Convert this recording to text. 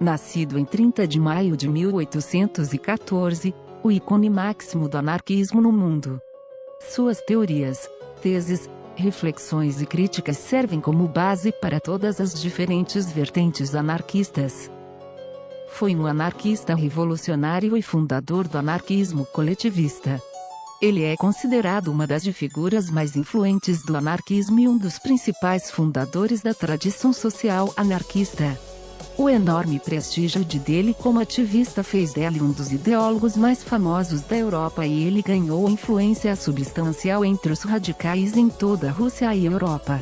Nascido em 30 de maio de 1814, o ícone máximo do anarquismo no mundo. Suas teorias, teses, reflexões e críticas servem como base para todas as diferentes vertentes anarquistas. Foi um anarquista revolucionário e fundador do anarquismo coletivista. Ele é considerado uma das figuras mais influentes do anarquismo e um dos principais fundadores da tradição social anarquista. O enorme prestígio de dele como ativista fez dele um dos ideólogos mais famosos da Europa e ele ganhou influência substancial entre os radicais em toda a Rússia e Europa.